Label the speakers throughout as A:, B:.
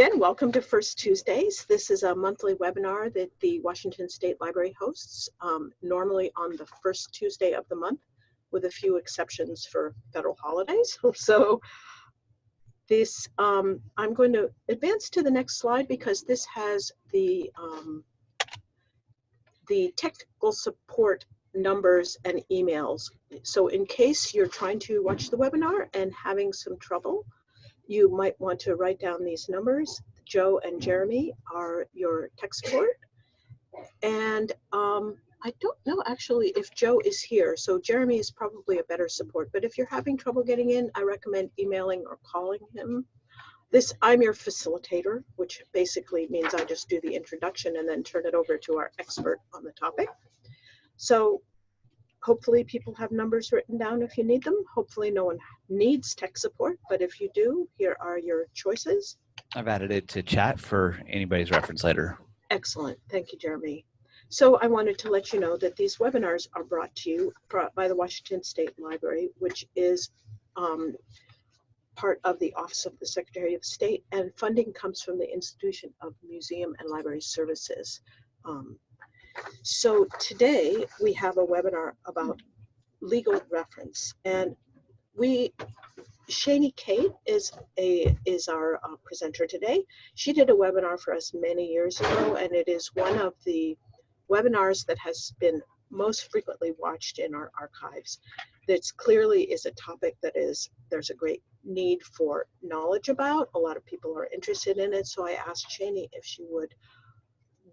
A: Again, welcome to First Tuesdays. This is a monthly webinar that the Washington State Library hosts, um, normally on the first Tuesday of the month, with a few exceptions for federal holidays. So this, um, I'm going to advance to the next slide because this has the, um, the technical support numbers and emails. So in case you're trying to watch the webinar and having some trouble, you might want to write down these numbers. Joe and Jeremy are your tech support. And um, I don't know actually if Joe is here, so Jeremy is probably a better support. But if you're having trouble getting in, I recommend emailing or calling him. This, I'm your facilitator, which basically means I just do the introduction and then turn it over to our expert on the topic. So hopefully people have numbers written down if you need them. Hopefully no one needs tech support, but if you do, here are your choices.
B: I've added it to chat for anybody's reference later.
A: Excellent, thank you, Jeremy. So I wanted to let you know that these webinars are brought to you by the Washington State Library, which is um, part of the Office of the Secretary of State, and funding comes from the Institution of Museum and Library Services. Um, so today we have a webinar about legal reference and we Shani Kate is a is our uh, presenter today. She did a webinar for us many years ago and it is one of the webinars that has been most frequently watched in our archives. This clearly is a topic that is there's a great need for knowledge about. A lot of people are interested in it. So I asked Shani if she would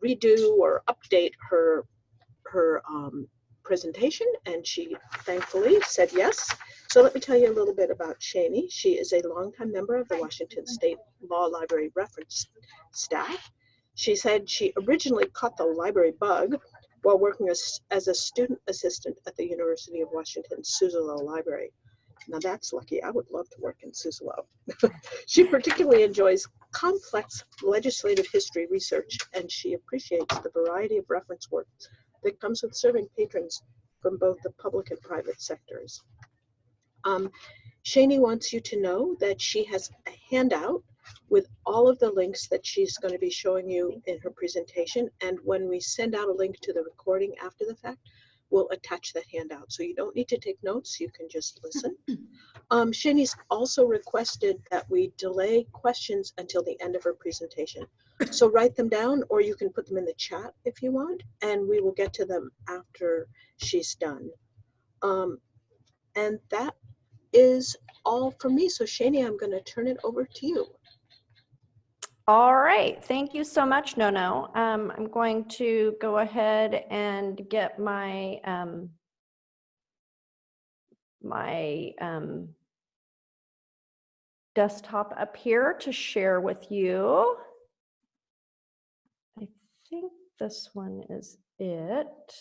A: redo or update her her um, presentation and she thankfully said yes. So let me tell you a little bit about Shani. She is a longtime member of the Washington State Law Library reference staff. She said she originally caught the library bug while working as, as a student assistant at the University of Washington Suzzallo Library. Now that's lucky. I would love to work in Suzzallo. she particularly enjoys complex legislative history research, and she appreciates the variety of reference work that comes with serving patrons from both the public and private sectors. Um, Shani wants you to know that she has a handout with all of the links that she's going to be showing you in her presentation. And when we send out a link to the recording after the fact, we'll attach that handout. So you don't need to take notes, you can just listen. Um, Shani's also requested that we delay questions until the end of her presentation. So write them down or you can put them in the chat if you want, and we will get to them after she's done. Um, and that is all from me. So Shani, I'm gonna turn it over to you.
C: All right, thank you so much, Nono. Um, I'm going to go ahead and get my um, my um, desktop up here to share with you. I think this one is it.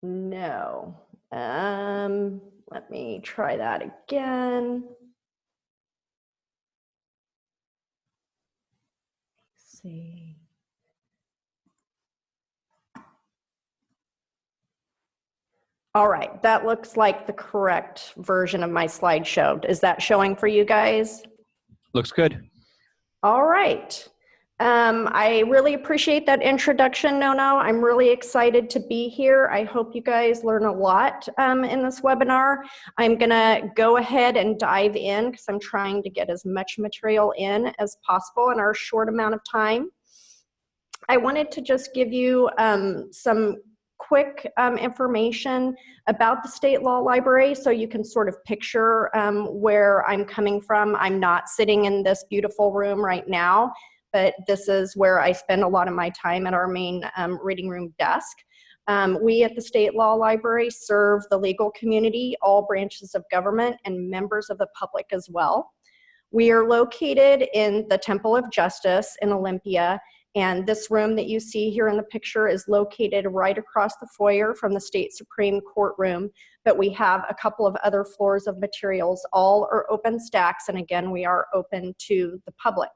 C: No. Um, let me try that again. See. All right, that looks like the correct version of my slideshow. Is that showing for you guys?
B: Looks good.
C: All right. Um, I really appreciate that introduction, Nono. I'm really excited to be here. I hope you guys learn a lot um, in this webinar. I'm gonna go ahead and dive in because I'm trying to get as much material in as possible in our short amount of time. I wanted to just give you um, some quick um, information about the state law library so you can sort of picture um, where I'm coming from. I'm not sitting in this beautiful room right now but this is where I spend a lot of my time at our main um, reading room desk. Um, we at the State Law Library serve the legal community, all branches of government, and members of the public as well. We are located in the Temple of Justice in Olympia, and this room that you see here in the picture is located right across the foyer from the State Supreme Courtroom, but we have a couple of other floors of materials. All are open stacks, and again, we are open to the public.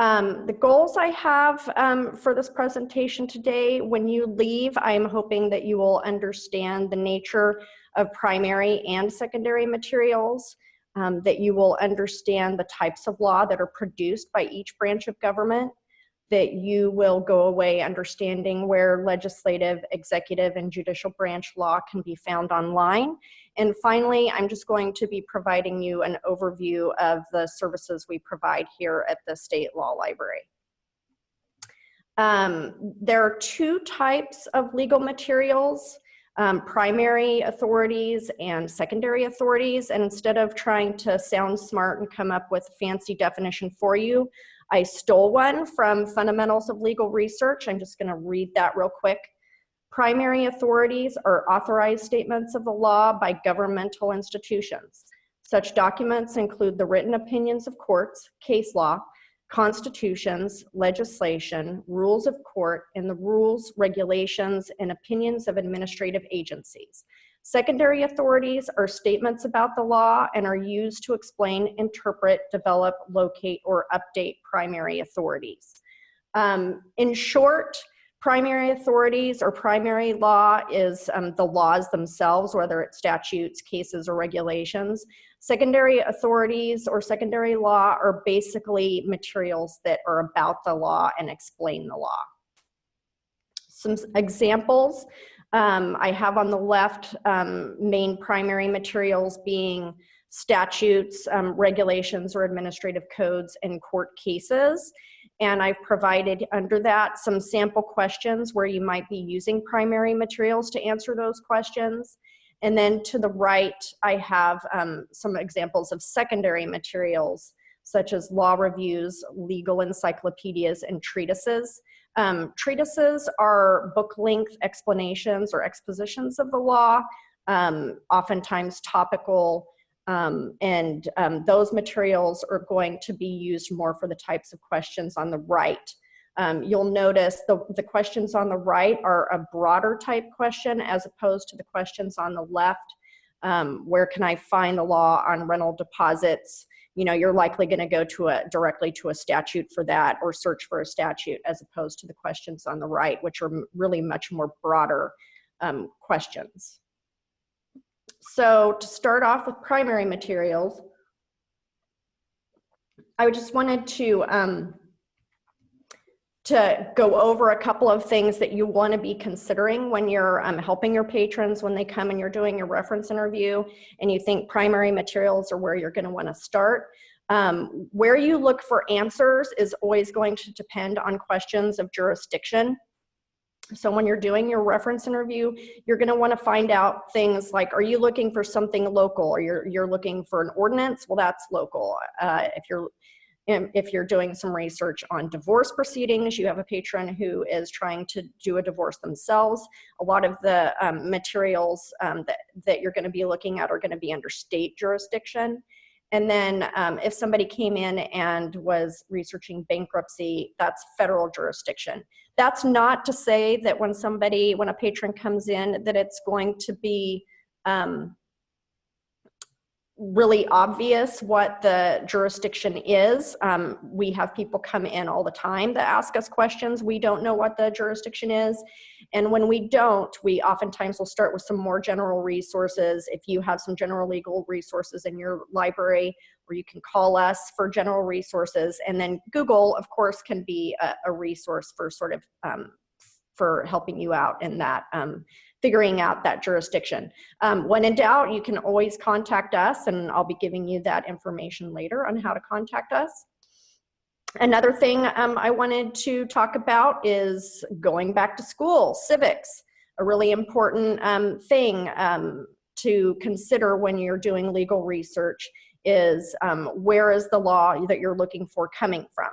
C: Um, the goals I have um, for this presentation today, when you leave, I'm hoping that you will understand the nature of primary and secondary materials. um, that you will understand the types of law that are produced by each branch of government, that you will go away understanding where legislative, executive, and judicial branch law can be found online. And finally, I'm just going to be providing you an overview of the services we provide here at the State Law Library. Um, there are two types of legal materials, um, primary authorities and secondary authorities. And instead of trying to sound smart and come up with a fancy definition for you, I stole one from Fundamentals of Legal Research. I'm just gonna read that real quick. Primary authorities are authorized statements of the law by governmental institutions. Such documents include the written opinions of courts, case law, constitutions, legislation, rules of court, and the rules, regulations, and opinions of administrative agencies. Secondary authorities are statements about the law and are used to explain, interpret, develop, locate, or update primary authorities. Um, in short, primary authorities or primary law is um, the laws themselves, whether it's statutes, cases, or regulations. Secondary authorities or secondary law are basically materials that are about the law and explain the law. Some examples um, I have on the left um, main primary materials being statutes, um, regulations, or administrative codes and court cases. And I've provided under that some sample questions where you might be using primary materials to answer those questions. And then to the right, I have um, some examples of secondary materials, such as law reviews, legal encyclopedias, and treatises. Um, treatises are book length explanations or expositions of the law, um, oftentimes topical, um, and um, those materials are going to be used more for the types of questions on the right. Um, you'll notice the, the questions on the right are a broader type question as opposed to the questions on the left. Um, where can I find the law on rental deposits? You know, you're likely gonna go to a directly to a statute for that or search for a statute as opposed to the questions on the right, which are really much more broader um, questions. So to start off with primary materials, I just wanted to um, to go over a couple of things that you want to be considering when you're um, helping your patrons when they come and you're doing your reference interview and you think primary materials are where you're going to want to start. Um, where you look for answers is always going to depend on questions of jurisdiction. So when you're doing your reference interview, you're going to want to find out things like, are you looking for something local or you're, you're looking for an ordinance? Well, that's local. Uh, if you're if you're doing some research on divorce proceedings, you have a patron who is trying to do a divorce themselves. A lot of the um, materials um, that, that you're going to be looking at are going to be under state jurisdiction. And then um, if somebody came in and was researching bankruptcy, that's federal jurisdiction. That's not to say that when somebody, when a patron comes in, that it's going to be um, really obvious what the jurisdiction is. Um, we have people come in all the time that ask us questions. We don't know what the jurisdiction is. And when we don't, we oftentimes will start with some more general resources. If you have some general legal resources in your library, or you can call us for general resources. And then Google, of course, can be a, a resource for sort of um, for helping you out in that um, figuring out that jurisdiction. Um, when in doubt, you can always contact us and I'll be giving you that information later on how to contact us. Another thing um, I wanted to talk about is going back to school, civics, a really important um, thing um, to consider when you're doing legal research is um, where is the law that you're looking for coming from.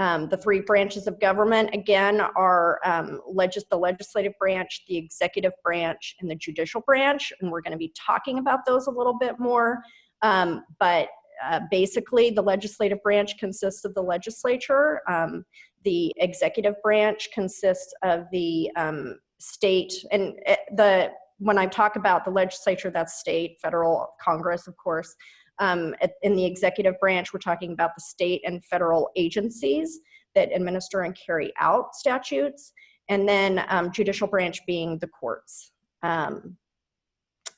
C: Um, the three branches of government, again, are um, legis the legislative branch, the executive branch, and the judicial branch. And we're going to be talking about those a little bit more. Um, but uh, basically, the legislative branch consists of the legislature. Um, the executive branch consists of the um, state. And uh, the when I talk about the legislature, that's state, federal, Congress, of course. Um, in the executive branch, we're talking about the state and federal agencies that administer and carry out statutes, and then um, judicial branch being the courts. Um,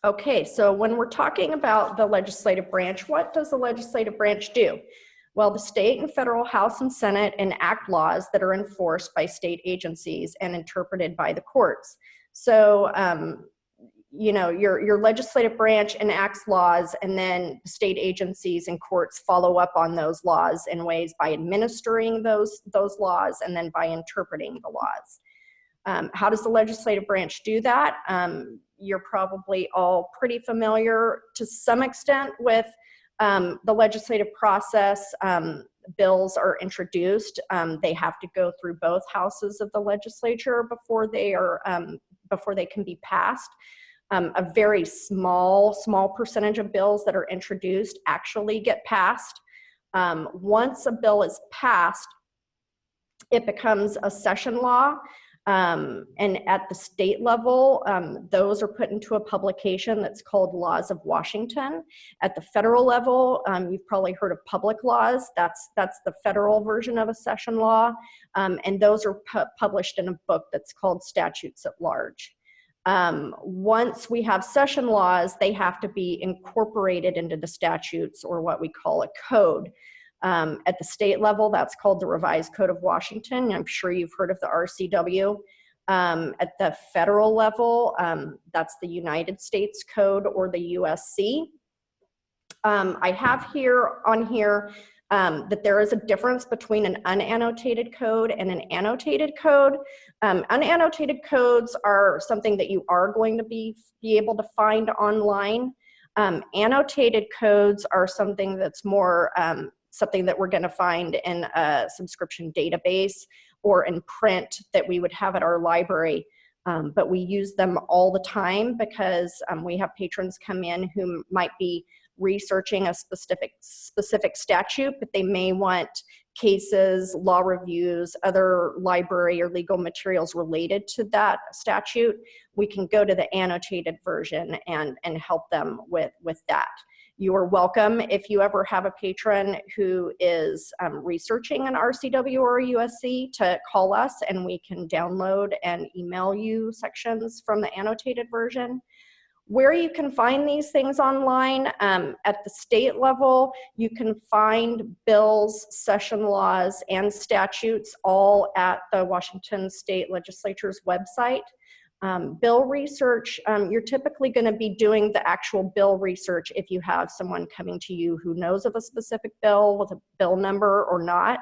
C: Okay, so when we're talking about the legislative branch, what does the legislative branch do? Well, the state and federal House and Senate enact laws that are enforced by state agencies and interpreted by the courts. So, um, you know, your, your legislative branch enacts laws and then state agencies and courts follow up on those laws in ways by administering those, those laws and then by interpreting the laws. Um, how does the legislative branch do that? Um, you're probably all pretty familiar to some extent with um, the legislative process. Um, bills are introduced. Um, they have to go through both houses of the legislature before they are um, before they can be passed. Um, a very small, small percentage of bills that are introduced actually get passed. Um, once a bill is passed, it becomes a session law um, and at the state level, um, those are put into a publication that's called Laws of Washington. At the federal level, um, you've probably heard of public laws. That's, that's the federal version of a session law. Um, and those are pu published in a book that's called Statutes at Large. Um, once we have session laws, they have to be incorporated into the statutes or what we call a code. Um, at the state level, that's called the Revised Code of Washington. I'm sure you've heard of the RCW. Um, at the federal level, um, that's the United States Code or the USC. Um, I have here on here um, that there is a difference between an unannotated code and an annotated code. Um, unannotated codes are something that you are going to be, be able to find online. Um, annotated codes are something that's more um, something that we're going to find in a subscription database or in print that we would have at our library. Um, but we use them all the time because um, we have patrons come in who might be researching a specific specific statute, but they may want cases, law reviews, other library or legal materials related to that statute. We can go to the annotated version and, and help them with, with that. You are welcome if you ever have a patron who is um, researching an RCW or a USC to call us and we can download and email you sections from the annotated version. Where you can find these things online, um, at the state level, you can find bills, session laws, and statutes all at the Washington State Legislature's website. Um, bill research, um, you're typically going to be doing the actual bill research if you have someone coming to you who knows of a specific bill with a bill number or not.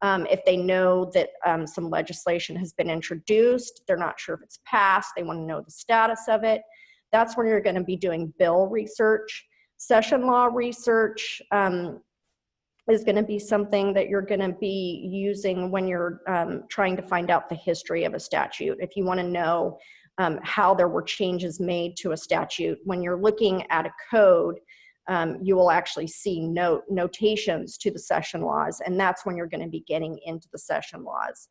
C: Um, if they know that um, some legislation has been introduced, they're not sure if it's passed, they want to know the status of it. That's when you're going to be doing bill research. Session law research um, is going to be something that you're going to be using when you're um, trying to find out the history of a statute. If you want to know um, how there were changes made to a statute. When you're looking at a code, um, you will actually see note notations to the session laws, and that's when you're going to be getting into the session laws.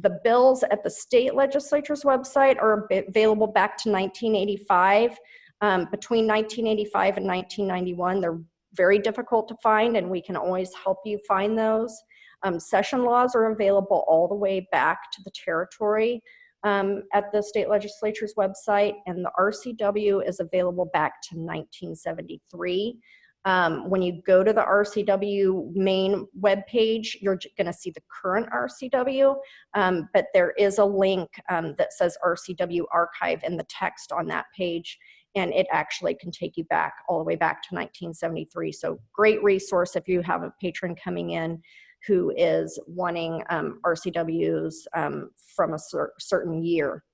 C: The bills at the state legislature's website are available back to 1985. Um, between 1985 and 1991, they're very difficult to find, and we can always help you find those. Um, session laws are available all the way back to the territory um, at the state legislature's website, and the RCW is available back to 1973. Um, when you go to the RCW main webpage, you're going to see the current RCW, um, but there is a link um, that says RCW archive in the text on that page, and it actually can take you back all the way back to 1973. So great resource if you have a patron coming in who is wanting um, RCWs um, from a cer certain year.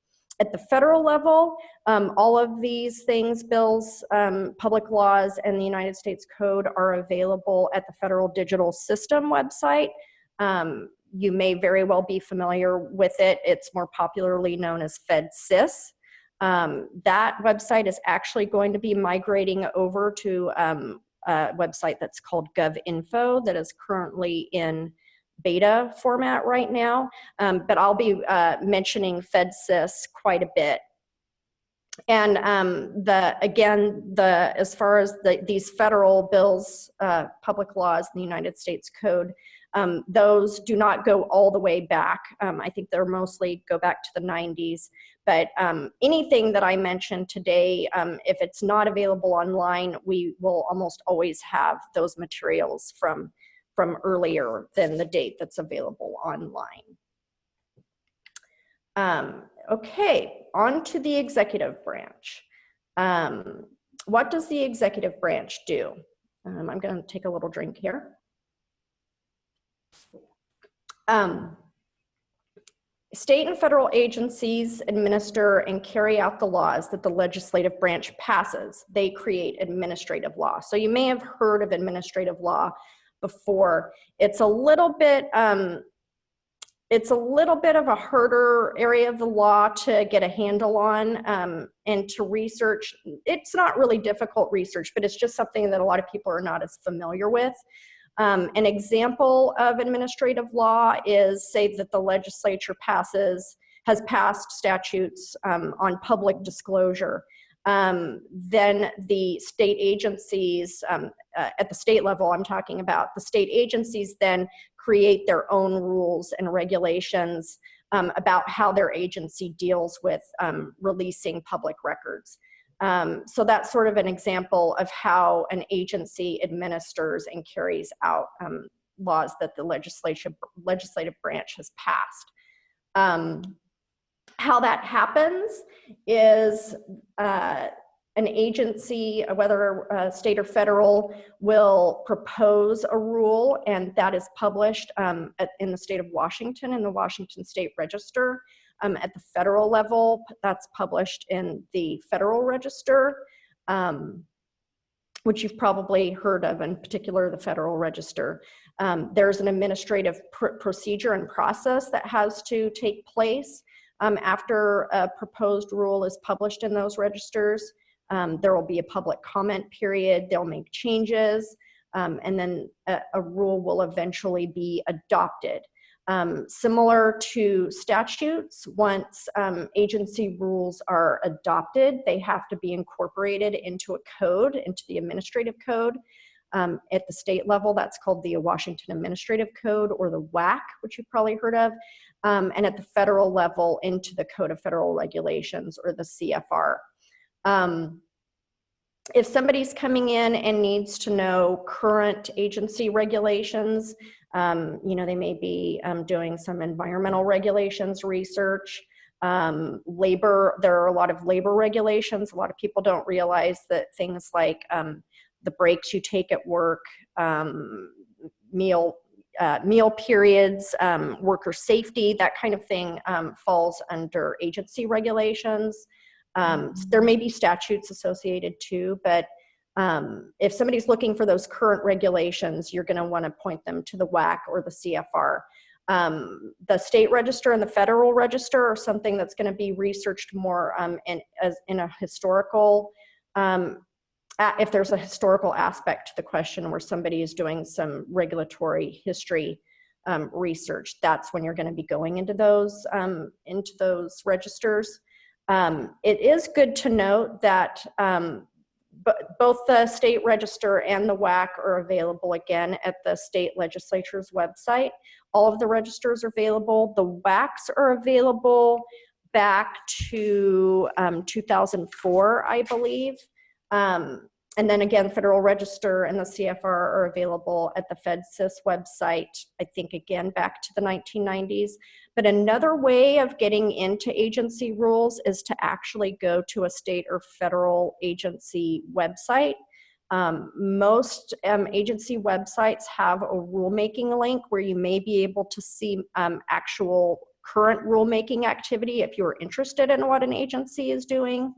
C: At the federal level, um, all of these things, bills, um, public laws, and the United States Code are available at the Federal Digital System website. Um, you may very well be familiar with it. It's more popularly known as FedSys. Um, that website is actually going to be migrating over to um, a website that's called GovInfo that is currently in beta format right now, um, but I'll be uh, mentioning FedSys quite a bit and um, the again, the as far as the, these federal bills, uh, public laws, in the United States Code, um, those do not go all the way back. Um, I think they're mostly go back to the 90s. But um, anything that I mentioned today, um, if it's not available online, we will almost always have those materials from from earlier than the date that's available online. Um, okay, on to the executive branch. Um, what does the executive branch do? Um, I'm going to take a little drink here. Um, state and federal agencies administer and carry out the laws that the legislative branch passes. They create administrative law. So you may have heard of administrative law before. It's a little bit, um, it's a little bit of a harder area of the law to get a handle on um, and to research. It's not really difficult research, but it's just something that a lot of people are not as familiar with. Um, an example of administrative law is say that the legislature passes, has passed statutes um, on public disclosure. Um, then the state agencies, um, uh, at the state level I'm talking about, the state agencies then create their own rules and regulations um, about how their agency deals with um, releasing public records. Um, so that's sort of an example of how an agency administers and carries out um, laws that the legislative, legislative branch has passed. How that happens is uh, an agency, whether uh, state or federal, will propose a rule and that is published um, at, in the state of Washington in the Washington State Register. Um, at the federal level, that's published in the Federal Register, um, which you've probably heard of, in particular the Federal Register. Um, there's an administrative pr procedure and process that has to take place um, after a proposed rule is published in those registers. Um, there will be a public comment period, they'll make changes, um, and then a, a rule will eventually be adopted. Um, similar to statutes, once um, agency rules are adopted, they have to be incorporated into a code, into the administrative code. Um, at the state level, that's called the Washington Administrative Code or the WAC, which you've probably heard of. Um, and at the federal level, into the Code of Federal Regulations or the CFR. Um, if somebody's coming in and needs to know current agency regulations, um, you know, they may be um, doing some environmental regulations research, um, labor, there are a lot of labor regulations. A lot of people don't realize that things like um, the breaks you take at work, um, meal, uh, meal periods, um, worker safety, that kind of thing falls under agency regulations. Um, there may be statutes associated too, but um, if somebody's looking for those current regulations, you're going to want to point them to the WAC or the CFR. Um, the state register and the federal register are something that's going to be researched more um, in, as, in a historical, um, if there's a historical aspect to the question where somebody is doing some regulatory history um, research, that's when you're going to be going into those, um, into those registers. Um, it is good to note that um, both the state register and the WAC are available again at the state legislature's website. All of the registers are available. The WACs are available back to um, 2004, I believe. Um, and then again, Federal Register and the CFR are available at the FedSys website, I think again back to the 1990s. But another way of getting into agency rules is to actually go to a state or federal agency website. Um, most um, agency websites have a rulemaking link where you may be able to see um, actual current rulemaking activity if you're interested in what an agency is doing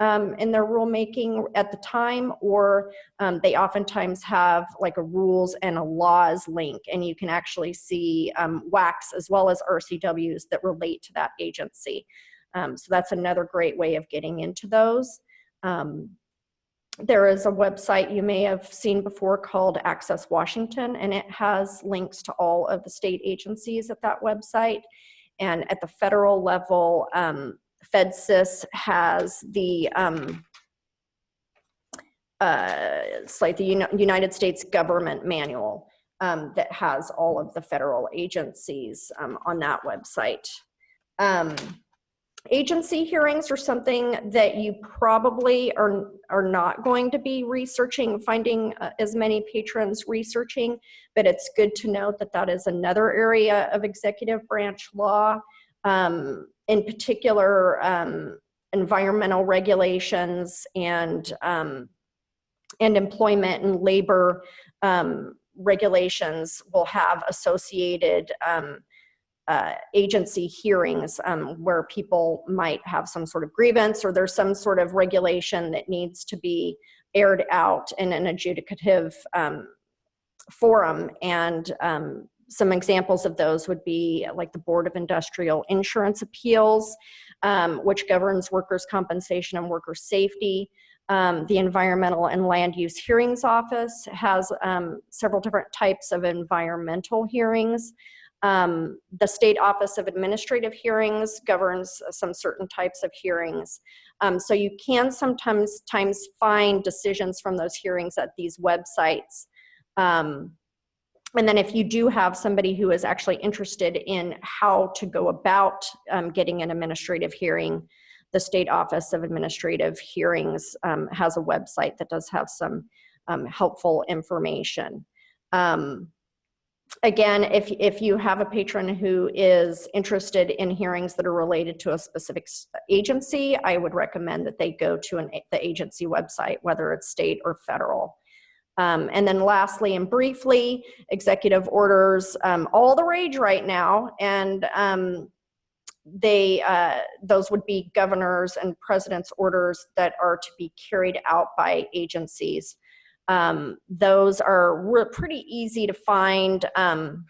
C: um, in their rulemaking at the time, or um, they oftentimes have like a rules and a laws link, and you can actually see um, WACs as well as RCWs that relate to that agency. Um, so that's another great way of getting into those. Um, there is a website you may have seen before called Access Washington, and it has links to all of the state agencies at that website. And at the federal level, um, FedSys has the, um, uh, it's like the United States Government Manual um, that has all of the federal agencies um, on that website. Um, agency hearings are something that you probably are, are not going to be researching, finding uh, as many patrons researching, but it's good to note that that is another area of executive branch law. Um, in particular, um, environmental regulations and um, and employment and labor um, regulations will have associated um, uh, agency hearings um, where people might have some sort of grievance or there's some sort of regulation that needs to be aired out in an adjudicative um, forum. And some examples of those would be like the Board of Industrial Insurance Appeals, um, which governs workers' compensation and worker safety. Um, the Environmental and Land Use Hearings Office has um, several different types of environmental hearings. Um, the State Office of Administrative Hearings governs some certain types of hearings. Um, so you can sometimes times find decisions from those hearings at these websites. And then if you do have somebody who is actually interested in how to go about um, getting an administrative hearing, the State Office of Administrative Hearings um, has a website that does have some um, helpful information. Um, again, if, if you have a patron who is interested in hearings that are related to a specific agency, I would recommend that they go to an, the agency website, whether it's state or federal. Um, and then lastly and briefly, executive orders, um, all the rage right now. And um, they, uh, those would be governors and president's orders that are to be carried out by agencies. Um, those are pretty easy to find um,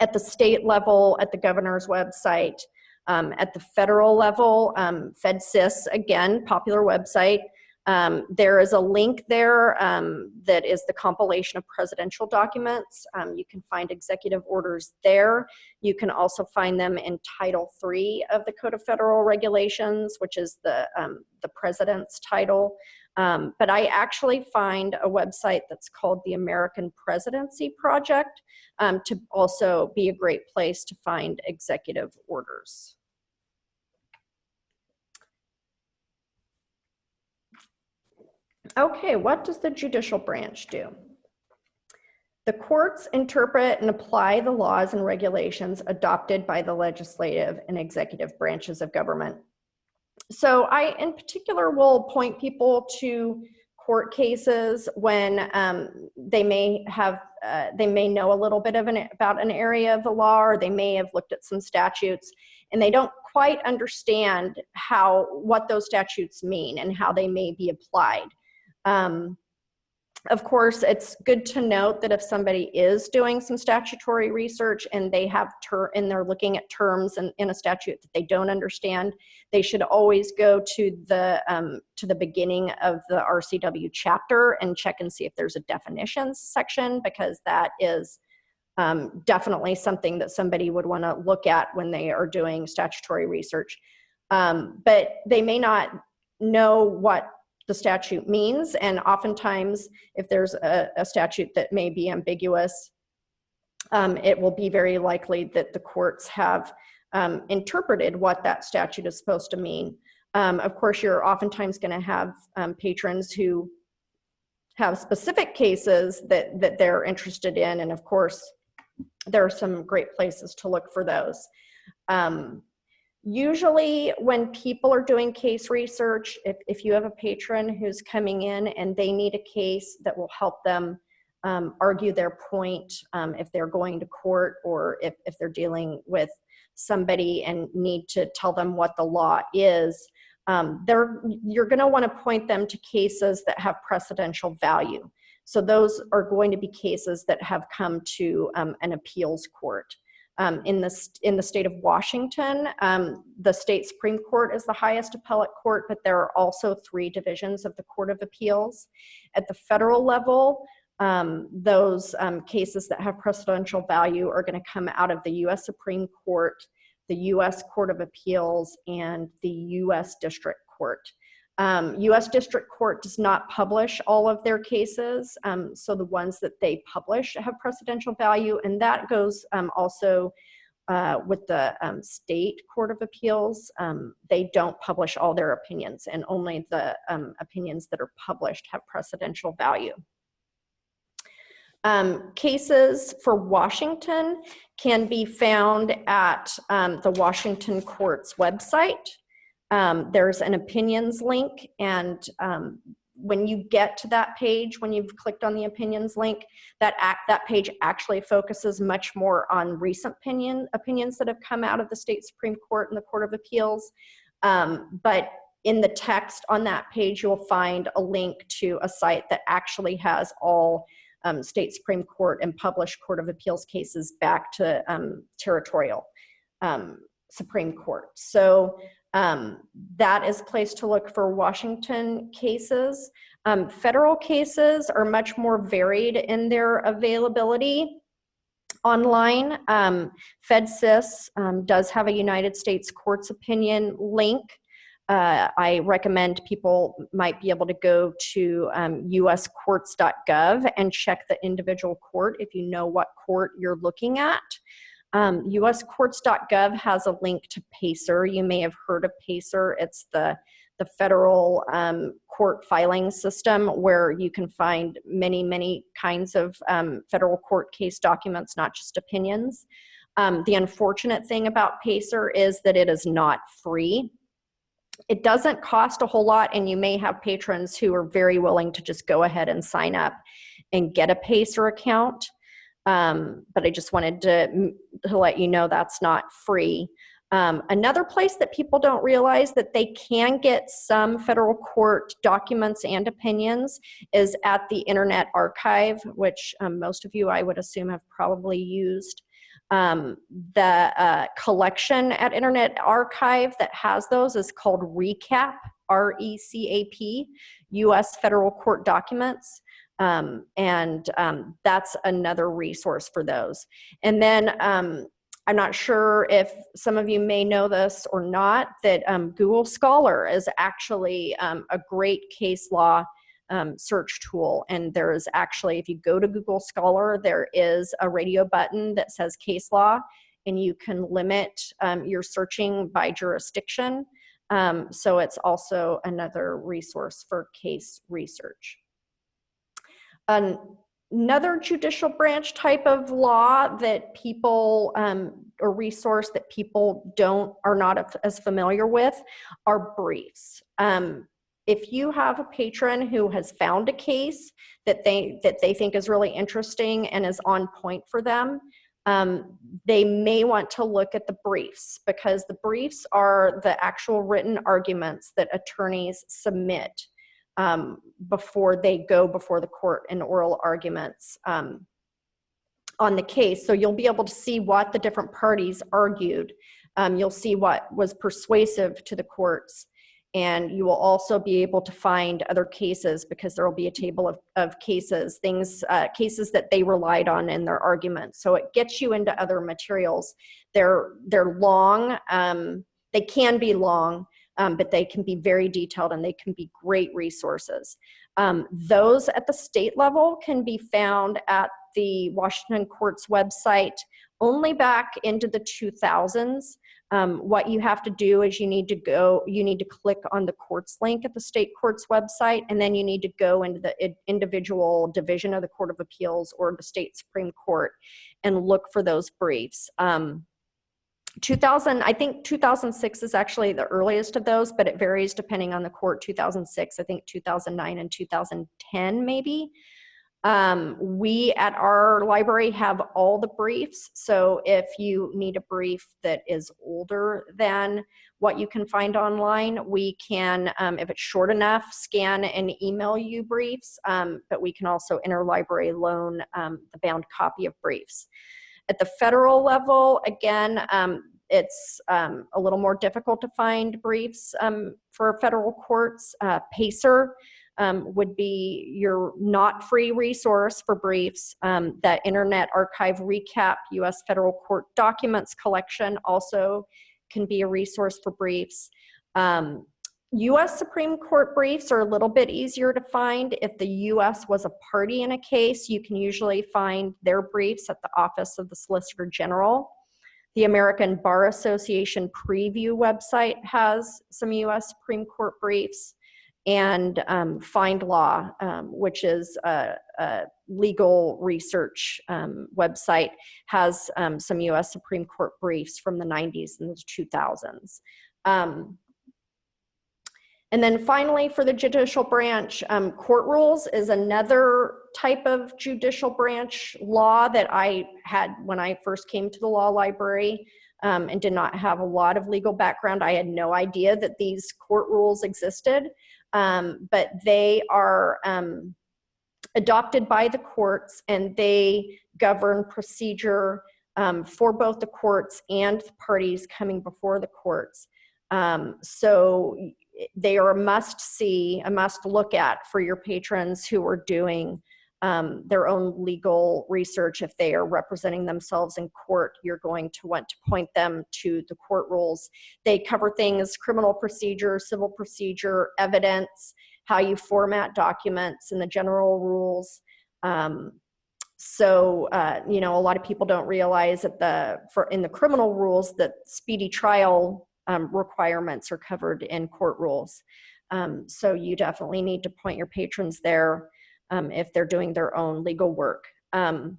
C: at the state level, at the governor's website, um, at the federal level, FedSys, again, popular website. Um, there is a link there um, that is the compilation of presidential documents. Um, you can find executive orders there. You can also find them in Title III of the Code of Federal Regulations, which is the, um, the president's title. Um, but I actually find a website that's called the American Presidency Project um, to also be a great place to find executive orders. Okay, what does the judicial branch do? The courts interpret and apply the laws and regulations adopted by the legislative and executive branches of government so I, in particular, will point people to court cases when um, they may have, uh, they may know a little bit of an, about an area of the law, or they may have looked at some statutes, and they don't quite understand how, what those statutes mean and how they may be applied. Um, of course, it's good to note that if somebody is doing some statutory research and they have ter and they're looking at terms in, in a statute that they don't understand, they should always go to the um, to the beginning of the RCW chapter and check and see if there's a definitions section because that is um, definitely something that somebody would want to look at when they are doing statutory research. Um, but they may not know what the statute means. And oftentimes, if there's a, a statute that may be ambiguous, um, it will be very likely that the courts have um, interpreted what that statute is supposed to mean. Um, of course, you're oftentimes going to have um, patrons who have specific cases that, that they're interested in. And of course, there are some great places to look for those. Um, Usually when people are doing case research, if, if you have a patron who's coming in and they need a case that will help them um, argue their point um, if they're going to court or if, if they're dealing with somebody and need to tell them what the law is, um, you're gonna wanna point them to cases that have precedential value. So those are going to be cases that have come to um, an appeals court. Um, in, the, in the state of Washington, um, the state Supreme Court is the highest appellate court, but there are also three divisions of the Court of Appeals. At the federal level, um, those um, cases that have precedential value are going to come out of the U.S. Supreme Court, the U.S. Court of Appeals, and the U.S. District Court. Um, U.S. District Court does not publish all of their cases, um, so the ones that they publish have precedential value, and that goes um, also uh, with the um, State Court of Appeals. Um, they don't publish all their opinions, and only the um, opinions that are published have precedential value. Cases for Washington can be found at the Washington Court's website. Um, there's an opinions link, and um, when you get to that page, when you've clicked on the opinions link, that act, that page actually focuses much more on recent opinion opinions that have come out of the state Supreme Court and the Court of Appeals. Um, but in the text on that page, you'll find a link to a site that actually has all um, state Supreme Court and published Court of Appeals cases back to um, territorial um, Supreme Court. So um, that is place to look for Washington cases. Um, federal cases are much more varied in their availability online. Um, FedSys does have a United States Courts Opinion link uh, I recommend people might be able to go to um, uscourts.gov and check the individual court if you know what court you're looking at. Um, uscourts.gov has a link to PACER. You may have heard of PACER. It's the, the federal um, court filing system where you can find many, many kinds of um, federal court case documents, not just opinions. Um, the unfortunate thing about PACER is that it is not free it doesn't cost a whole lot and you may have patrons who are very willing to just go ahead and sign up and get a pacer account um, but i just wanted to, to let you know that's not free um, another place that people don't realize that they can get some federal court documents and opinions is at the internet archive which um, most of you i would assume have probably used um, the uh, collection at Internet Archive that has those is called RECAP, R-E-C-A-P, U.S. Federal Court Documents. Um, and um, that's another resource for those. And then um, I'm not sure if some of you may know this or not, that um, Google Scholar is actually um, a great case law um, search tool. And there is actually, if you go to Google Scholar, there is a radio button that says case law, and you can limit your searching by jurisdiction. So it's also another resource for case research. An another judicial branch type of law that people um, or resource that people don't are not as familiar with are briefs. Um, if you have a patron who has found a case that they that they think is really interesting and is on point for them um, they may want to look at the briefs because the briefs are the actual written arguments that attorneys submit um, before they go before the court in oral arguments um, on the case. So you'll be able to see what the different parties argued. Um, you'll see what was persuasive to the courts and you will also be able to find other cases because there will be a table of, of cases, things, uh, cases that they relied on in their arguments. So it gets you into other materials. They're, they're long, um, they can be long, um, but they can be very detailed and they can be great resources. Um, those at the state level can be found at the Washington Court's website only back into the 2000s. Um, what you have to do is you need to go, you need to click on the courts link at the state court's website, and then you need to go into the individual division of the Court of Appeals or the state Supreme Court and look for those briefs. Um, 2000, I think 2006 is actually the earliest of those, but it varies depending on the court. 2006, I think 2009 and 2010 maybe. Um, we at our library have all the briefs. So if you need a brief that is older than what you can find online, we can, um, if it's short enough, scan and email you briefs, um, but we can also interlibrary loan um, the bound copy of briefs. At the federal level, again, um, it's um, a little more difficult to find briefs for federal courts. Uh, PACER um, would be your not free resource for briefs. Um, that Internet Archive Recap US Federal Court Documents Collection also can be a resource for briefs. Um, US Supreme Court briefs are a little bit easier to find. If the US was a party in a case, you can usually find their briefs at the Office of the Solicitor General. The American Bar Association preview website has some US Supreme Court briefs. And um, FindLaw, um, which is a, a legal research um, website, has um, some US Supreme Court briefs from the 90s and the 2000s. And then finally, for the judicial branch, um, court rules is another type of judicial branch law that I had when I first came to the law library um, and did not have a lot of legal background. I had no idea that these court rules existed, um, but they are um, adopted by the courts and they govern procedure um, for both the courts and the parties coming before the courts. Um, so they are a must see, a must look at for your patrons who are doing um, their own legal research. If they are representing themselves in court, you're going to want to point them to the court rules. They cover things, criminal procedure, civil procedure, evidence, how you format documents and the general rules. Um, so, uh, you know, a lot of people don't realize that the, for in the criminal rules that speedy trial um, requirements are covered in court rules. Um, so you definitely need to point your patrons there um, if they're doing their own legal work. Um,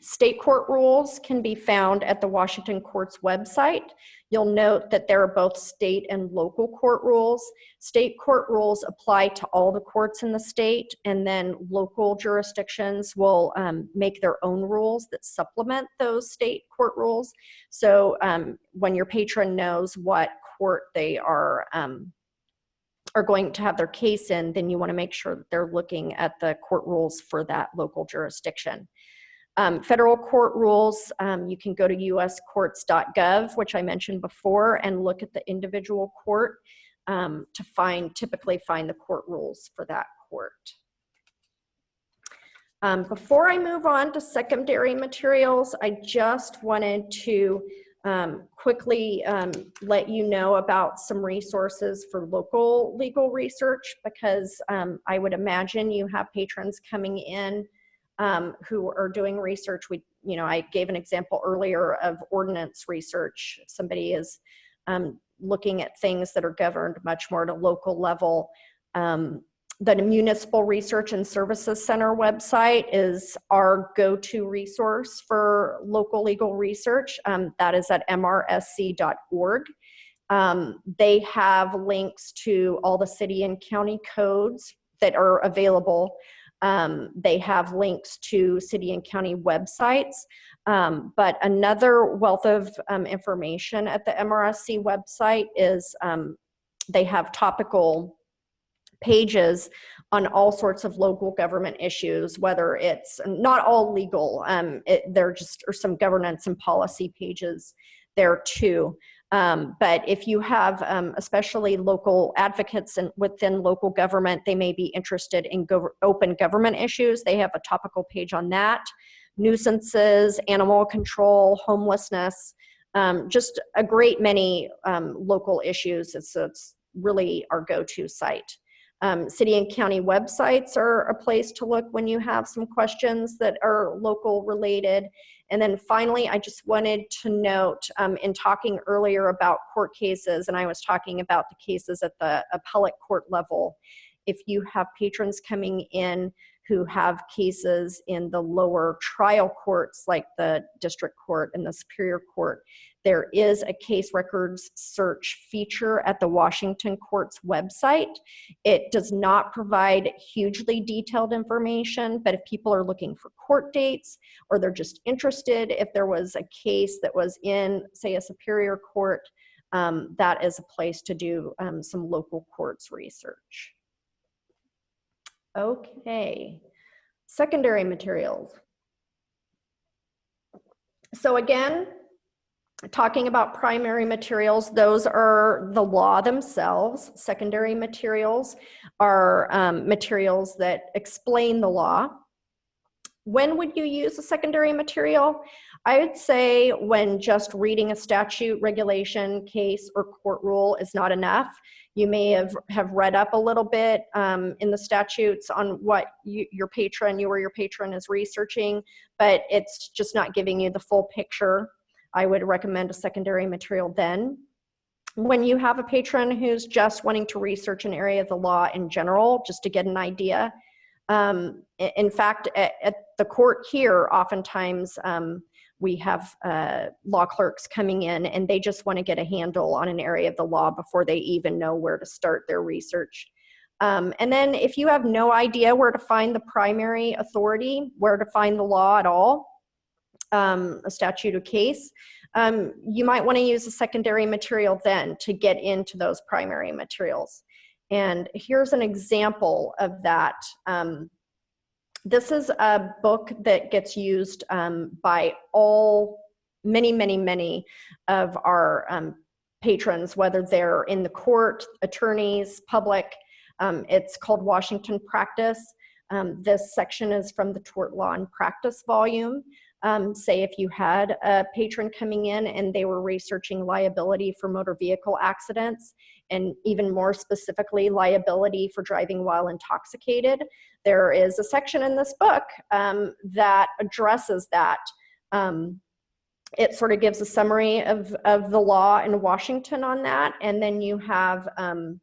C: state court rules can be found at the Washington Court's website. You'll note that there are both state and local court rules. State court rules apply to all the courts in the state, and then local jurisdictions will um, make their own rules that supplement those state court rules. So um, when your patron knows what court they are um, are going to have their case in, then you want to make sure that they're looking at the court rules for that local jurisdiction. Um, federal court rules, um, you can go to uscourts.gov, which I mentioned before, and look at the individual court um, to find, typically find the court rules for that court. Um, before I move on to secondary materials, I just wanted to um, quickly um, let you know about some resources for local legal research because I would imagine you have patrons coming in um, who are doing research. We, you know, I gave an example earlier of ordinance research. Somebody is um, looking at things that are governed much more at a local level. Um, the Municipal Research and Services Center website is our go-to resource for local legal research. Um, that is at mrsc.org. Um, they have links to all the city and county codes that are available um, they have links to city and county websites. Um, but another wealth of um, information at the MRSC website is um, they have topical pages on all sorts of local government issues, whether it's not all legal, um, it, there just are some governance and policy pages there too. Um, but if you have um, especially local advocates and within local government, they may be interested in open government issues. They have a topical page on that. Nuisances, animal control, homelessness, um, just a great many um, local issues. It's, it's really our go-to site. Um, city and county websites are a place to look when you have some questions that are local related. And then finally, I just wanted to note um, in talking earlier about court cases, and I was talking about the cases at the appellate court level, if you have patrons coming in who have cases in the lower trial courts like the district court and the superior court, there is a case records search feature at the Washington Court's website. It does not provide hugely detailed information, but if people are looking for court dates or they're just interested, if there was a case that was in, say, a superior court, um, that is a place to do um, some local courts research. Okay, secondary materials. So again, talking about primary materials, those are the law themselves. Secondary materials are um, materials that explain the law. When would you use a secondary material? I would say when just reading a statute, regulation, case, or court rule is not enough. You may have, have read up a little bit um, in the statutes on what you, your patron, you or your patron is researching, but it's just not giving you the full picture. I would recommend a secondary material then. When you have a patron who's just wanting to research an area of the law in general, just to get an idea, um, in fact, at, at, the court here, oftentimes um, we have uh, law clerks coming in and they just want to get a handle on an area of the law before they even know where to start their research. Um, and then if you have no idea where to find the primary authority, where to find the law at all, um, a statute or case, um, you might want to use a secondary material then to get into those primary materials. And here's an example of that. Um, this is a book that gets used um, by all, many, many, many of our um, patrons, whether they're in the court, attorneys, public. Um, it's called Washington Practice. Um, this section is from the Tort Law and Practice volume. Um, say if you had a patron coming in and they were researching liability for motor vehicle accidents, and even more specifically, liability for driving while intoxicated. There is a section in this book um, that addresses that. Um, it sort of gives a summary of, of the law in Washington on that, and then you have um,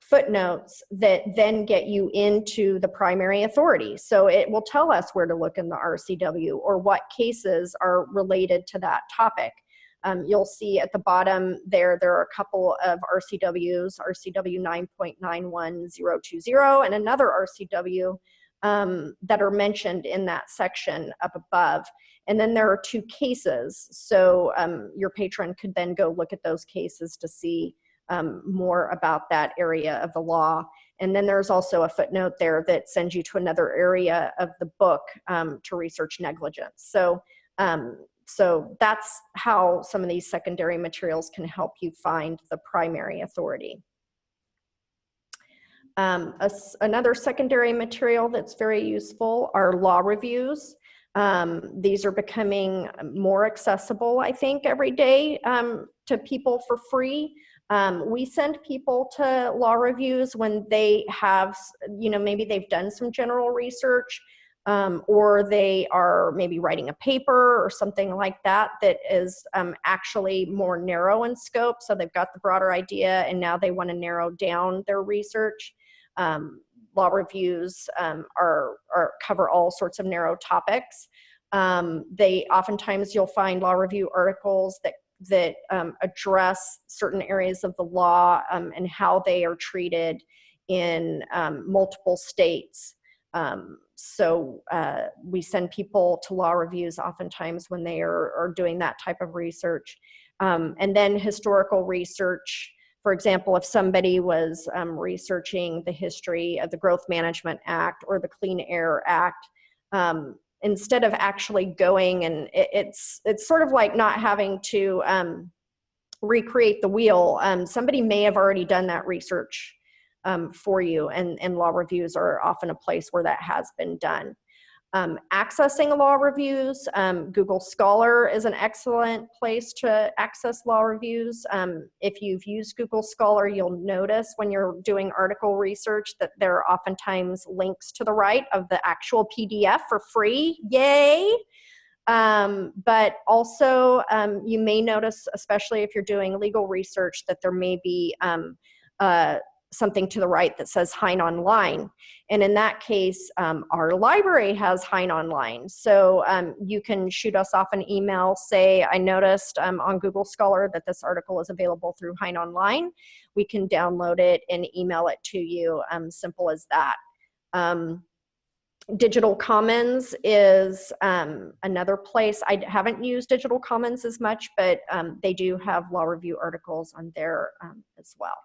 C: footnotes that then get you into the primary authority. So it will tell us where to look in the RCW or what cases are related to that topic. Um, you'll see at the bottom there, there are a couple of RCWs, RCW 9.91020 and another RCW um, that are mentioned in that section up above. And then there are two cases. So um, your patron could then go look at those cases to see um, more about that area of the law. And then there's also a footnote there that sends you to another area of the book um, to research negligence. So um, so that's how some of these secondary materials can help you find the primary authority. Um, a, another secondary material that's very useful are law reviews. Um, these are becoming more accessible, I think, every day um, to people for free. Um, we send people to law reviews when they have, you know, maybe they've done some general research um, or they are maybe writing a paper or something like that that is um, actually more narrow in scope. So they've got the broader idea and now they want to narrow down their research. Um, law reviews um, are, are, cover all sorts of narrow topics. Um, they oftentimes you'll find law review articles that that um, address certain areas of the law and how they are treated in multiple states. Um, so uh, we send people to law reviews oftentimes when they are, are doing that type of research. Um, and then historical research, for example, if somebody was um, researching the history of the Growth Management Act or the Clean Air Act, um, instead of actually going and it, it's, it's sort of like not having to um, recreate the wheel. Um, somebody may have already done that research um, for you and, and law reviews are often a place where that has been done. Um, accessing law reviews, um, Google Scholar is an excellent place to access law reviews. Um, if you've used Google Scholar, you'll notice when you're doing article research that there are oftentimes links to the right of the actual PDF for free, yay! Um, but also um, you may notice, especially if you're doing legal research, that there may be um, uh, something to the right that says Hein Online. And in that case, um, our library has Hein Online. So um, you can shoot us off an email, say, I noticed um, on Google Scholar that this article is available through Hein Online. We can download it and email it to you, um, simple as that. Um, Digital Commons is um, another place. I haven't used Digital Commons as much, but they do have law review articles on there as well.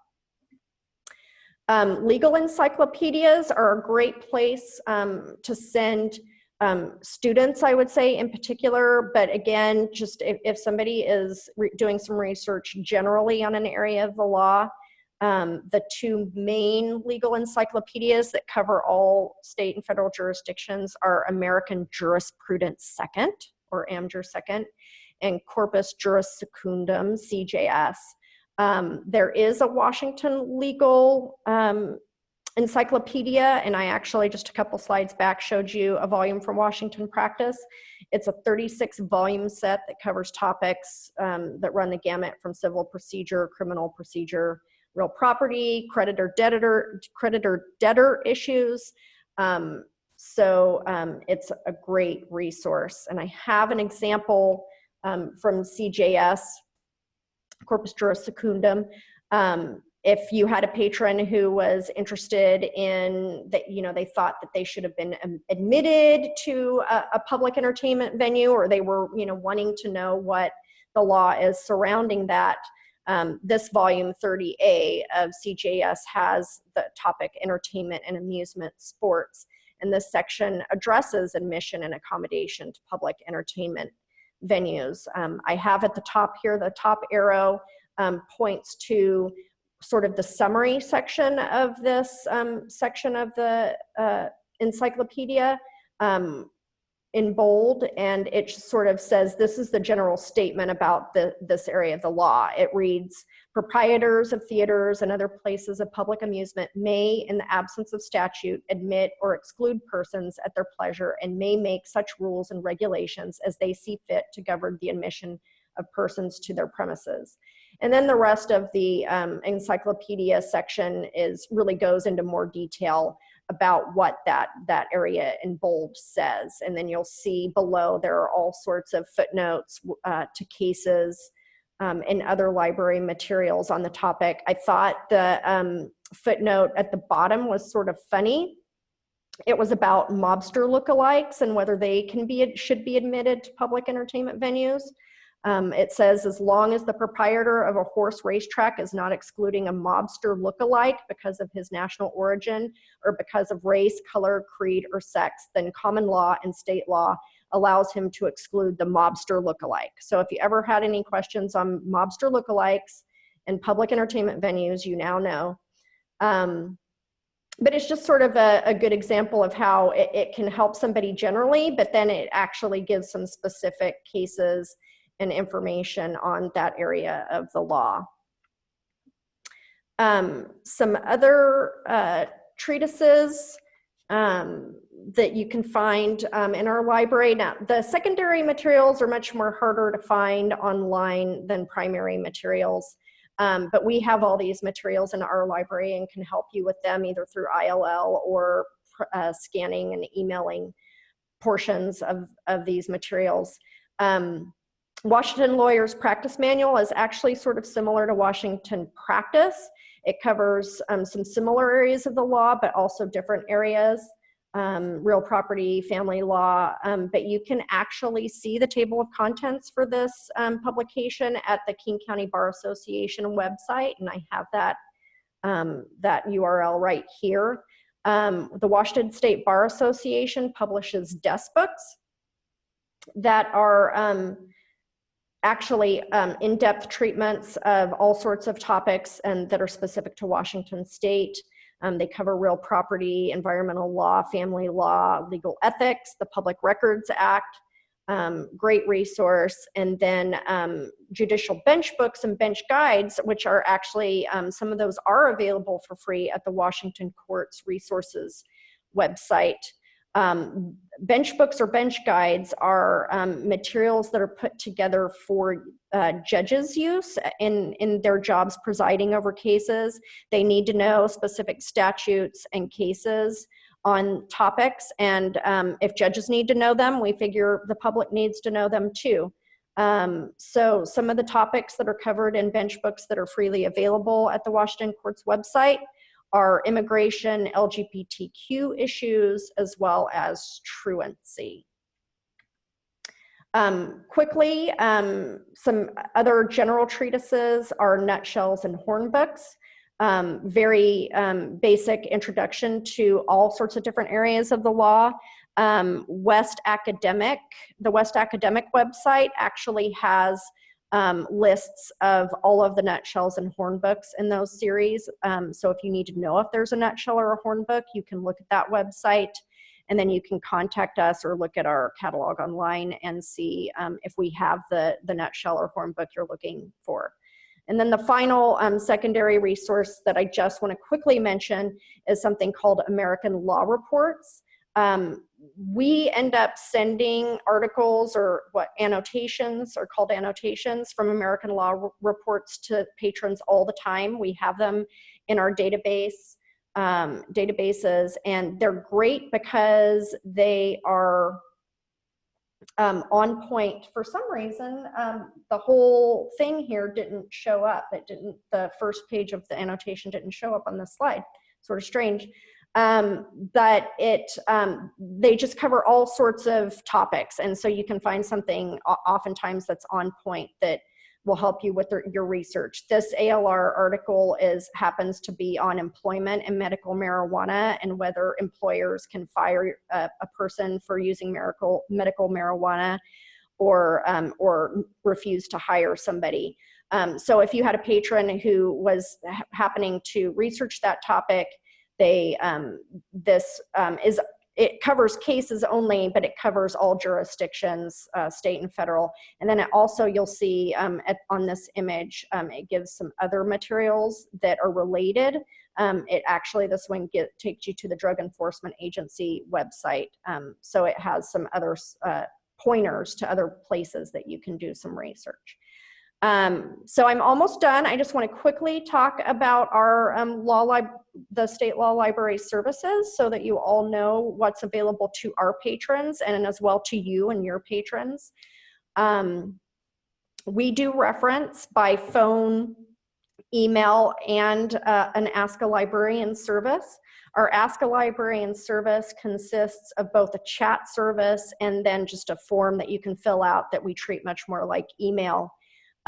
C: Um, legal encyclopedias are a great place um, to send um, students, I would say in particular, but again, just if, if somebody is doing some research generally on an area of the law, um, the two main legal encyclopedias that cover all state and federal jurisdictions are American Jurisprudence Second, or AmJur Second, and Corpus Juris Secundum, CJS. Um, there is a Washington legal um, encyclopedia, and I actually just a couple slides back showed you a volume from Washington Practice. It's a 36 volume set that covers topics um, that run the gamut from civil procedure, criminal procedure, real property, creditor debtor, creditor debtor issues. Um, so um, it's a great resource. And I have an example um, from CJS, Corpus Juris Secundum. Um, if you had a patron who was interested in that, you know, they thought that they should have been um, admitted to a, a public entertainment venue, or they were, you know, wanting to know what the law is surrounding that, um, this volume 30A of CJS has the topic entertainment and amusement sports. And this section addresses admission and accommodation to public entertainment venues. Um, I have at the top here, the top arrow um, points to sort of the summary section of this um, section of the uh, encyclopedia um, in bold and it sort of says this is the general statement about the, this area of the law. It reads, proprietors of theaters and other places of public amusement may, in the absence of statute, admit or exclude persons at their pleasure and may make such rules and regulations as they see fit to govern the admission of persons to their premises. And then the rest of the um, encyclopedia section is really goes into more detail about what that, that area in bold says. And then you'll see below there are all sorts of footnotes uh, to cases um, and other library materials on the topic. I thought the um, footnote at the bottom was sort of funny. It was about mobster lookalikes and whether they can be should be admitted to public entertainment venues. Um, it says as long as the proprietor of a horse racetrack is not excluding a mobster lookalike because of his national origin or because of race, color, creed, or sex, then common law and state law allows him to exclude the mobster lookalike. So if you ever had any questions on mobster lookalikes and public entertainment venues, you now know. Um, but it's just sort of a, a good example of how it, it can help somebody generally, but then it actually gives some specific cases and information on that area of the law. Um, some other uh, treatises um, that you can find um, in our library. Now, the secondary materials are much more harder to find online than primary materials. Um, but we have all these materials in our library and can help you with them either through ILL or uh, scanning and emailing portions of, of these materials. Um, Washington Lawyers Practice Manual is actually sort of similar to Washington Practice. It covers um, some similar areas of the law, but also different areas, um, real property, family law. Um, but you can actually see the table of contents for this um, publication at the King County Bar Association website, and I have that, um, that URL right here. Um, the Washington State Bar Association publishes desk books that are actually um, in-depth treatments of all sorts of topics and that are specific to Washington state. Um, they cover real property, environmental law, family law, legal ethics, the Public Records Act, um, great resource, and then um, judicial bench books and bench guides, which are actually, um, some of those are available for free at the Washington Courts Resources website. Um, bench books or bench guides are um, materials that are put together for uh, judges use in, in their jobs presiding over cases. They need to know specific statutes and cases on topics and um, if judges need to know them, we figure the public needs to know them too. Um, so some of the topics that are covered in bench books that are freely available at the Washington Courts website are immigration, LGBTQ issues, as well as truancy. Um, quickly, um, some other general treatises are nutshells and hornbooks. Um, very um, basic introduction to all sorts of different areas of the law. Um, West Academic, the West Academic website actually has um, lists of all of the nutshells and hornbooks in those series. Um, so if you need to know if there's a nutshell or a hornbook, you can look at that website and then you can contact us or look at our catalog online and see um, if we have the, the nutshell or hornbook you're looking for. And then the final um, secondary resource that I just want to quickly mention is something called American Law Reports. Um, we end up sending articles or what annotations are called annotations from American Law Reports to patrons all the time. We have them in our database um, databases and they're great because they are um, on point. For some reason, um, the whole thing here didn't show up. It didn't, the first page of the annotation didn't show up on the slide. Sort of strange. Um, but it, um, they just cover all sorts of topics. And so you can find something oftentimes that's on point that will help you with your research. This ALR article is happens to be on employment and medical marijuana and whether employers can fire a, a person for using medical, medical marijuana or, um, or refuse to hire somebody. Um, so if you had a patron who was happening to research that topic, they, um, this um, is it covers cases only, but it covers all jurisdictions, uh, state and federal. And then it also, you'll see um, at, on this image, um, it gives some other materials that are related. Um, it actually, this one get, takes you to the Drug Enforcement Agency website. So it has some other uh, pointers to other places that you can do some research. Um, so I'm almost done. I just want to quickly talk about our um, law lib the state law library services so that you all know what's available to our patrons and as well to you and your patrons. Um, we do reference by phone, email, and uh, an Ask a Librarian service. Our Ask a Librarian service consists of both a chat service and then just a form that you can fill out that we treat much more like email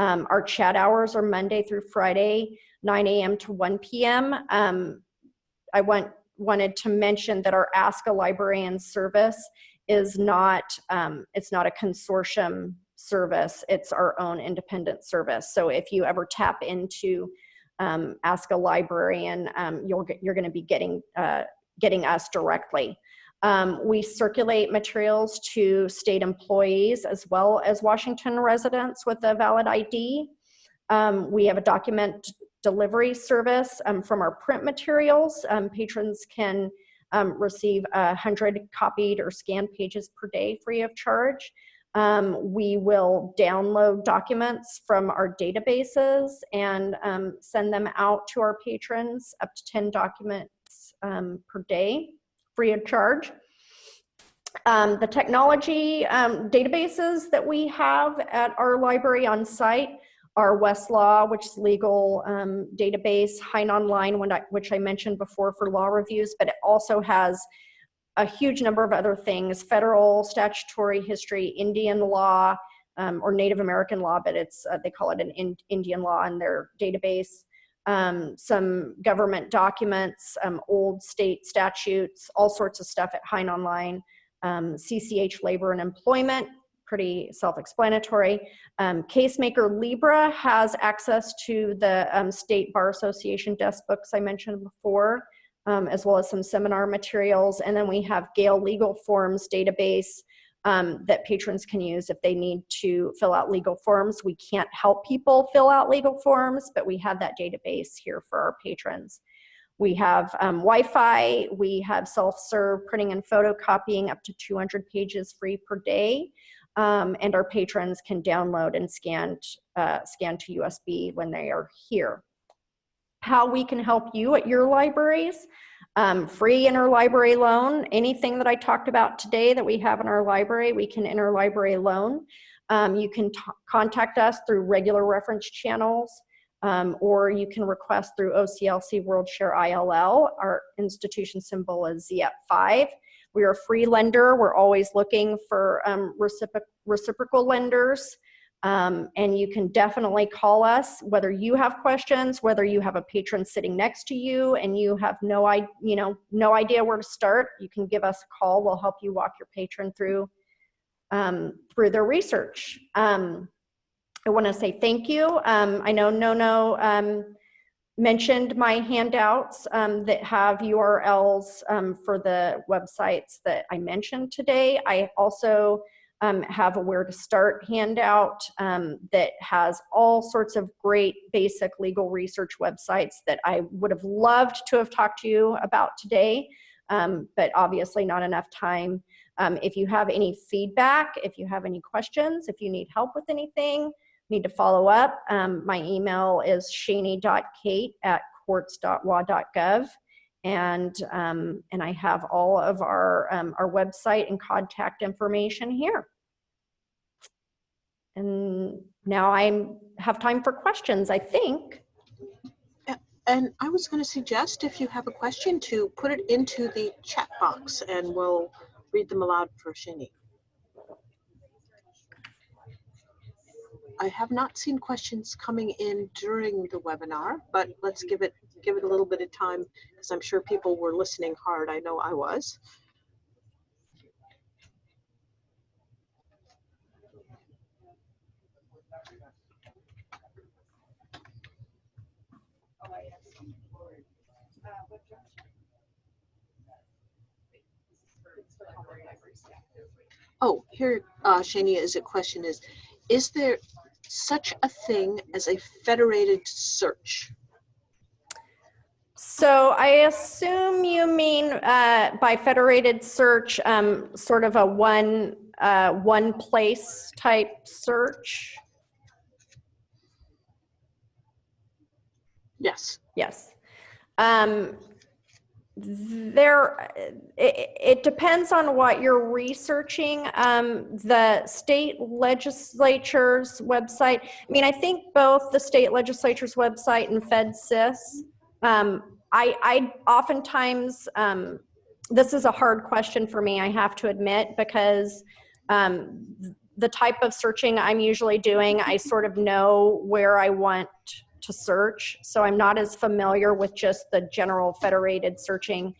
C: um, our chat hours are Monday through Friday, 9 a.m. to 1 p.m. Um, I want, wanted to mention that our Ask a Librarian service is not, um, it's not a consortium service, it's our own independent service. So if you ever tap into um, Ask a Librarian, um, you'll get, you're gonna be getting, uh, getting us directly. Um, we circulate materials to state employees as well as Washington residents with a valid ID. Um, we have a document delivery service um, from our print materials. Um, patrons can um, receive 100 copied or scanned pages per day free of charge. Um, we will download documents from our databases and send them out to our patrons, up to 10 documents per day free of charge. Um, the technology um, databases that we have at our library on site are Westlaw, which is legal um, database, Hein Online, which I mentioned before for law reviews, but it also has a huge number of other things, federal statutory history, Indian law, um, or Native American law, but it's, uh, they call it an in Indian law in their database um, some government documents, um, old state statutes, all sorts of stuff at Hein Online, um, CCH Labor and Employment, pretty self-explanatory. Um, Casemaker Libra has access to the um, State Bar Association desk books I mentioned before, um, as well as some seminar materials. And then we have Gale Legal Forms database, um, that patrons can use if they need to fill out legal forms. We can't help people fill out legal forms, but we have that database here for our patrons. We have um, Wi-Fi, we have self-serve printing and photocopying up to 200 pages free per day. Um, and our patrons can download and scan, uh, scan to USB when they are here. How we can help you at your libraries um, free interlibrary loan, anything that I talked about today that we have in our library, we can interlibrary loan. Um, you can contact us through regular reference channels, um, or you can request through OCLC WorldShare ILL. Our institution symbol is ZF5. We are a free lender. We're always looking for um, recipro reciprocal lenders. Um, and you can definitely call us whether you have questions, whether you have a patron sitting next to you and you have no, I, you know, no idea where to start. You can give us a call. We'll help you walk your patron through um, through their research. Um, I want to say thank you. Um, I know Nono um, mentioned my handouts um, that have URLs um, for the websites that I mentioned today. I also um, have a where to start handout um, that has all sorts of great basic legal research websites that I would have loved to have talked to you about today, um, but obviously not enough time. Um, if you have any feedback, if you have any questions, if you need help with anything, need to follow up, um, my email is shaney.kate at courts.wa.gov. And, um, and I have all of our, um, our website and contact information here. And now I have time for questions, I think.
A: And I was going to suggest if you have a question to put it into the chat box and we'll read them aloud for Shani. I have not seen questions coming in during the webinar, but let's give it give it a little bit of time because I'm sure people were listening hard. I know I was. Oh, here, uh, Shania, is a question is, is there such a thing as a federated search?
C: So I assume you mean uh, by federated search, um, sort of a one, uh, one place type search?
A: Yes.
C: Yes. Um, there, it, it depends on what you're researching. Um, the state legislature's website, I mean, I think both the state legislature's website and FDsys, um, I, I oftentimes, um, this is a hard question for me, I have to admit, because um, the type of searching I'm usually doing, I sort of know where I want to search. So I'm not as familiar with just the general federated searching.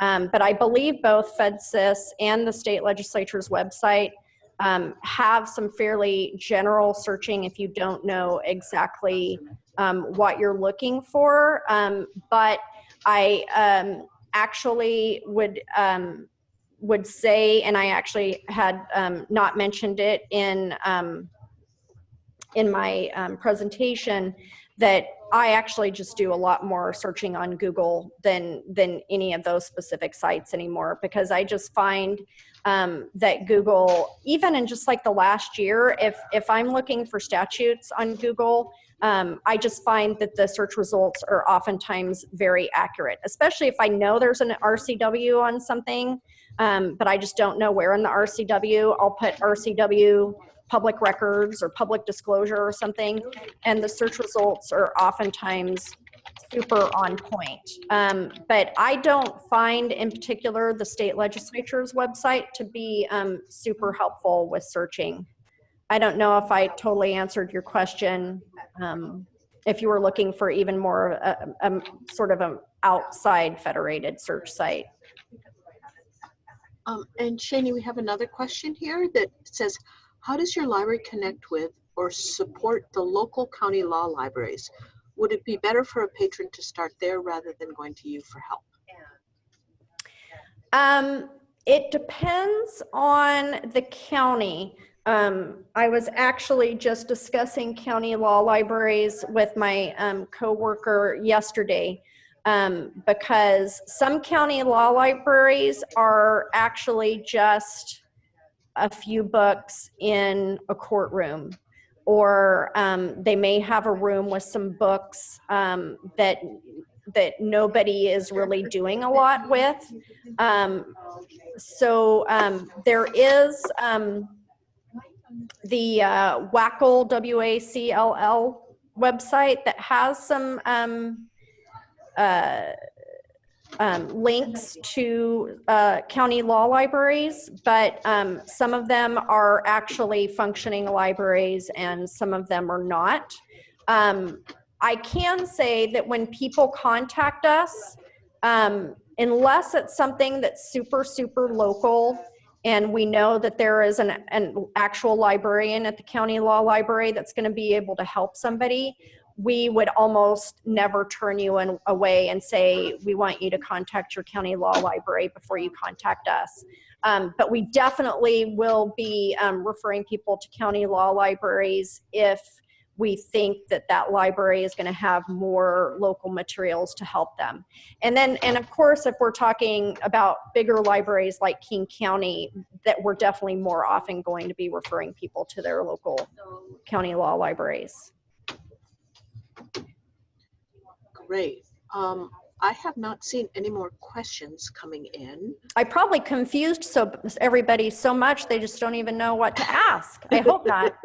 C: Um, but I believe both FDsys and the state legislature's website um, have some fairly general searching if you don't know exactly um, what you're looking for. Um, but I um, actually would um, would say, and I actually had not mentioned it in in my presentation, that I actually just do a lot more searching on Google than than any of those specific sites anymore because I just find um, that Google, even in just like the last year, if if I'm looking for statutes on Google, um, I just find that the search results are oftentimes very accurate, especially if I know there's an RCW on something, um, but I just don't know where in the RCW. I'll put RCW public records or public disclosure or something, and the search results are oftentimes super on point. Um, but I don't find in particular the state legislature's website to be um, super helpful with searching. I don't know if I totally answered your question. Um, if you were looking for even more a, a, sort of an outside federated search site.
A: Um, and Shani, we have another question here that says, how does your library connect with or support the local county law libraries? Would it be better for a patron to start there rather than going to you for help?
C: Um, it depends on the county. Um, I was actually just discussing county law libraries with my um, coworker yesterday um, because some county law libraries are actually just a few books in a courtroom or um, they may have a room with some books um, that that nobody is really doing a lot with. Um, so um, there is um, the uh, WACL, W-A-C-L-L website that has some um, uh, um, links to uh, county law libraries, but um, some of them are actually functioning libraries and some of them are not. Um, I can say that when people contact us, um, unless it's something that's super, super local, and we know that there is an, an actual librarian at the county law library that's going to be able to help somebody, we would almost never turn you in, away and say, we want you to contact your county law library before you contact us. Um, but we definitely will be um, referring people to county law libraries if we think that that library is going to have more local materials to help them. And then, and of course, if we're talking about bigger libraries like King County, that we're definitely more often going to be referring people to their local county law libraries.
A: Great. Um, I have not seen any more questions coming in.
C: I probably confused so everybody so much they just don't even know what to ask. I hope not.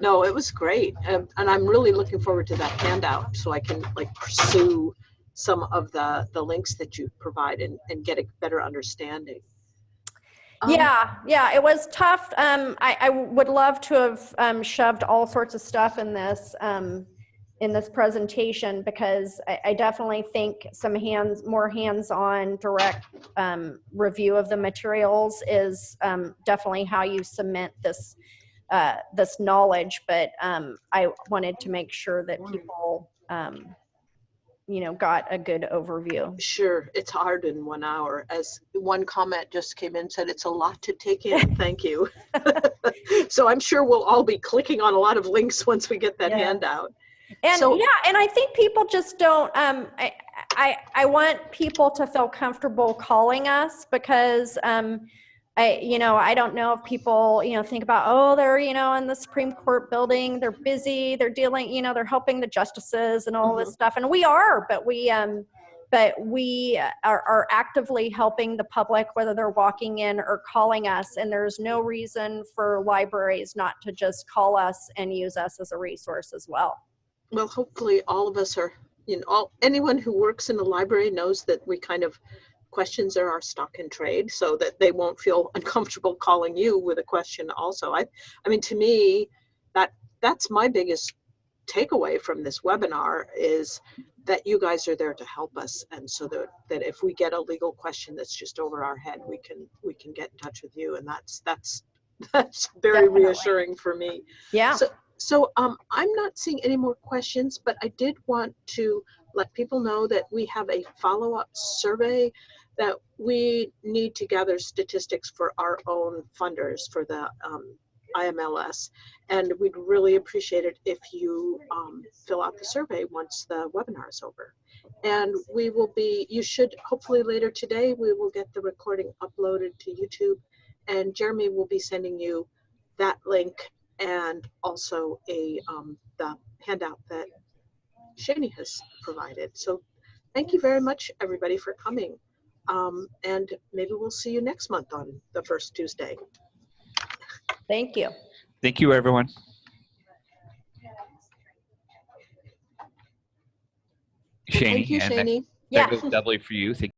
A: No, it was great. And, and I'm really looking forward to that handout so I can like pursue some of the, the links that you provide and, and get a better understanding. Um,
C: Yeah, yeah, it was tough. Um, I, I would love to have um, shoved all sorts of stuff in this um, in this presentation because I, I definitely think some hands, more hands-on, direct um, review of the materials is um, definitely how you cement this uh, this knowledge. But um, I wanted to make sure that people, um, you know, got a good overview.
A: Sure, it's hard in one hour. As one comment just came in, said it's a lot to take in. Thank you. so I'm sure we'll all be clicking on a lot of links once we get that
C: Yes.
A: handout.
C: And
A: So-
C: yeah, and I think people just don't. Um, I, I I want people to feel comfortable calling us because um, I you know I don't know if people you know think about oh they're you know in the Supreme Court building they're busy they're dealing you know they're helping the justices and all this stuff and we are but we um but we are, are actively helping the public whether they're walking in or calling us and there's no reason for libraries not to just call us and use us as a resource as well.
A: Well, hopefully all of us are, you know, all, anyone who works in the library knows that we kind of, questions are our stock in trade so that they won't feel uncomfortable calling you with a question also. I, I mean, to me, that, that's my biggest takeaway from this webinar is that you guys are there to help us. And so that, that if we get a legal question that's just over our head, we can, we can get in touch with you. And that's, that's, that's very
C: Definitely.
A: reassuring for me.
C: Yeah.
A: So, so um, I'm not seeing any more questions, but I did want to let people know that we have a follow-up survey that we need to gather statistics for our own funders for the um, IMLS. And we'd really appreciate it if you um, fill out the survey once the webinar is over. And we will be, you should, hopefully later today, we will get the recording uploaded to YouTube. And Jeremy will be sending you that link and also a um, the handout that Shani has provided. So thank you very much, everybody, for coming. Um, and maybe we'll see you next month on the first Tuesday.
C: Thank you.
B: Thank you, everyone. Shani, Thank
A: you,
B: and that-
A: Shani.
C: Yeah.
B: that goes doubly for you. Thank